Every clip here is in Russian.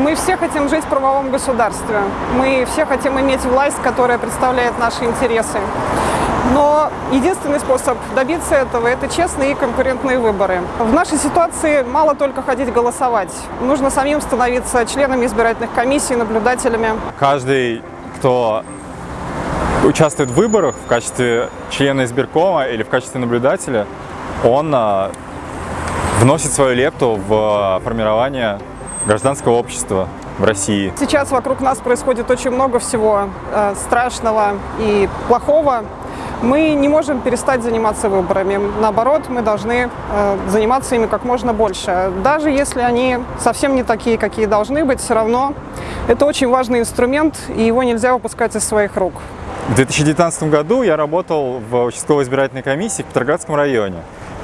Мы все хотим жить в правовом государстве. Мы все хотим иметь власть, которая представляет наши интересы. Но единственный способ добиться этого – это честные и конкурентные выборы. В нашей ситуации мало только ходить голосовать. Нужно самим становиться членами избирательных комиссий, наблюдателями. Каждый, кто участвует в выборах в качестве члена избиркома или в качестве наблюдателя, он а, вносит свою лепту в формирование гражданского общества в России. Сейчас вокруг нас происходит очень много всего э, страшного и плохого. Мы не можем перестать заниматься выборами. Наоборот, мы должны э, заниматься ими как можно больше. Даже если они совсем не такие, какие должны быть, все равно это очень важный инструмент, и его нельзя выпускать из своих рук. В 2019 году я работал в участковой избирательной комиссии в Петроградском районе.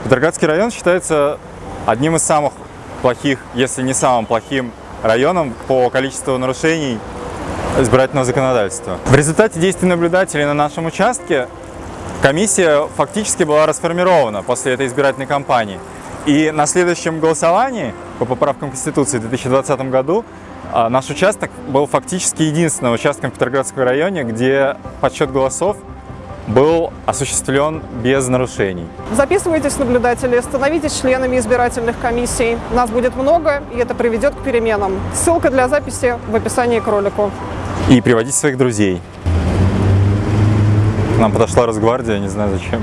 Петроградский район считается одним из самых плохих, если не самым плохим районом по количеству нарушений избирательного законодательства. В результате действий наблюдателей на нашем участке комиссия фактически была расформирована после этой избирательной кампании. И на следующем голосовании по поправкам Конституции в 2020 году а, наш участок был фактически единственным участком в Петроградском районе, где подсчет голосов был осуществлен без нарушений. Записывайтесь наблюдатели, становитесь членами избирательных комиссий. Нас будет много, и это приведет к переменам. Ссылка для записи в описании к ролику. И приводите своих друзей. Нам подошла Росгвардия, не знаю зачем.